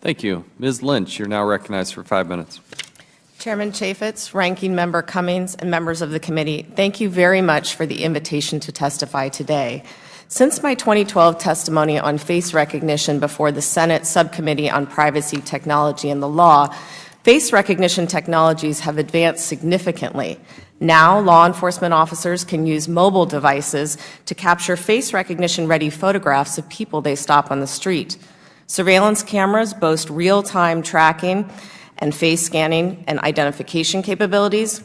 Thank you. Ms. Lynch, you're now recognized for five minutes. Chairman Chaffetz, Ranking Member Cummings, and members of the committee, thank you very much for the invitation to testify today. Since my 2012 testimony on face recognition before the Senate Subcommittee on Privacy Technology and the Law, face recognition technologies have advanced significantly. Now, law enforcement officers can use mobile devices to capture face recognition-ready photographs of people they stop on the street. Surveillance cameras boast real-time tracking and face scanning and identification capabilities,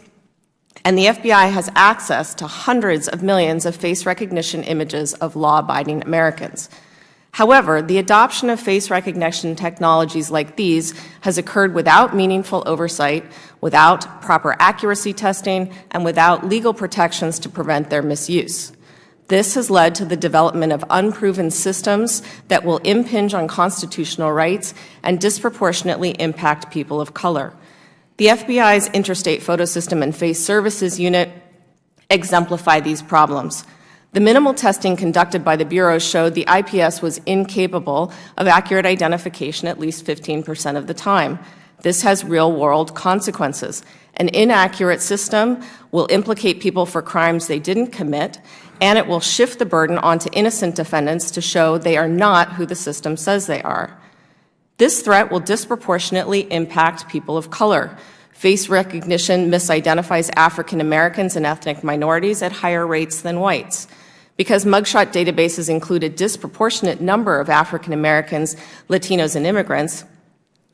and the FBI has access to hundreds of millions of face recognition images of law-abiding Americans. However, the adoption of face recognition technologies like these has occurred without meaningful oversight, without proper accuracy testing, and without legal protections to prevent their misuse. This has led to the development of unproven systems that will impinge on constitutional rights and disproportionately impact people of color. The FBI's Interstate Photo System and Face Services Unit exemplify these problems. The minimal testing conducted by the Bureau showed the IPS was incapable of accurate identification at least 15 percent of the time. This has real-world consequences. An inaccurate system will implicate people for crimes they didn't commit, and it will shift the burden onto innocent defendants to show they are not who the system says they are. This threat will disproportionately impact people of color. Face recognition misidentifies African Americans and ethnic minorities at higher rates than whites. Because mugshot databases include a disproportionate number of African Americans, Latinos, and immigrants,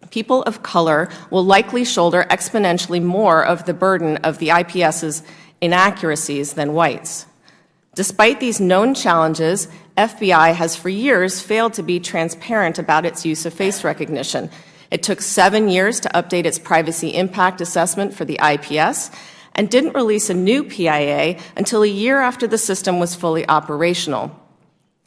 people of color will likely shoulder exponentially more of the burden of the IPS's inaccuracies than whites. Despite these known challenges, FBI has for years failed to be transparent about its use of face recognition. It took seven years to update its privacy impact assessment for the IPS and didn't release a new PIA until a year after the system was fully operational.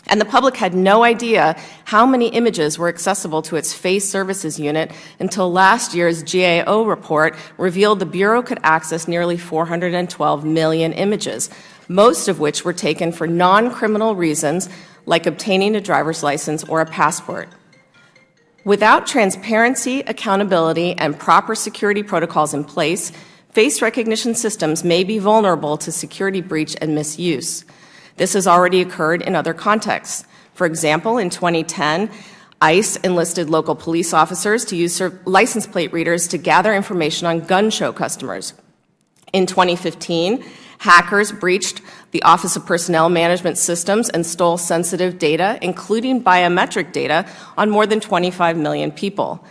And the public had no idea how many images were accessible to its face services unit until last year's GAO report revealed the Bureau could access nearly 412 million images, most of which were taken for non-criminal reasons like obtaining a driver's license or a passport. Without transparency, accountability, and proper security protocols in place, face recognition systems may be vulnerable to security breach and misuse. This has already occurred in other contexts. For example, in 2010, ICE enlisted local police officers to use license plate readers to gather information on gun show customers. In 2015, Hackers breached the Office of Personnel Management Systems and stole sensitive data, including biometric data, on more than 25 million people.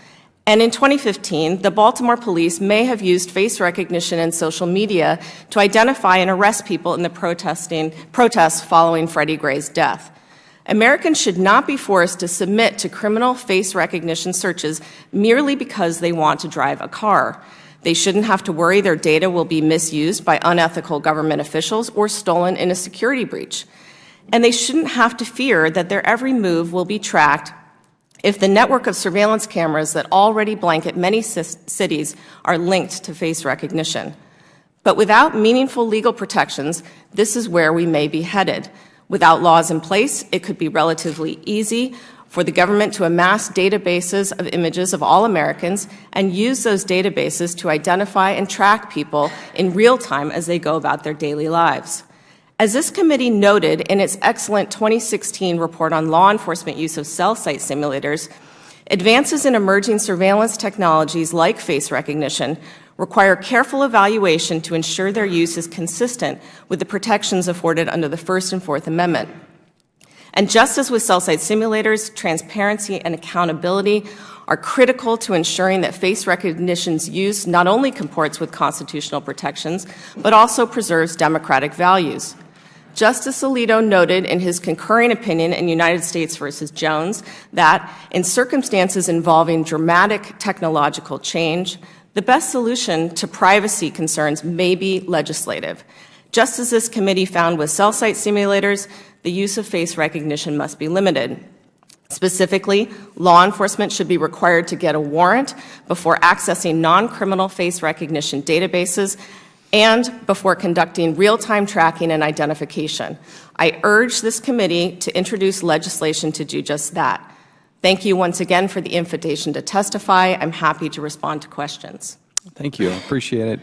And in 2015, the Baltimore police may have used face recognition and social media to identify and arrest people in the protesting, protests following Freddie Gray's death. Americans should not be forced to submit to criminal face recognition searches merely because they want to drive a car. They shouldn't have to worry their data will be misused by unethical government officials or stolen in a security breach. And they shouldn't have to fear that their every move will be tracked if the network of surveillance cameras that already blanket many cities are linked to face recognition. But without meaningful legal protections, this is where we may be headed. Without laws in place, it could be relatively easy for the government to amass databases of images of all Americans and use those databases to identify and track people in real time as they go about their daily lives. As this committee noted in its excellent 2016 report on law enforcement use of cell site simulators, advances in emerging surveillance technologies like face recognition require careful evaluation to ensure their use is consistent with the protections afforded under the First and Fourth Amendment. And just as with cell site simulators, transparency and accountability are critical to ensuring that face recognition's use not only comports with constitutional protections, but also preserves democratic values. Justice Alito noted in his concurring opinion in United States v. Jones that in circumstances involving dramatic technological change, the best solution to privacy concerns may be legislative. Just as this committee found with cell site simulators, the use of face recognition must be limited. Specifically, law enforcement should be required to get a warrant before accessing non-criminal face recognition databases and before conducting real-time tracking and identification. I urge this committee to introduce legislation to do just that. Thank you once again for the invitation to testify. I'm happy to respond to questions. Thank you. I appreciate it.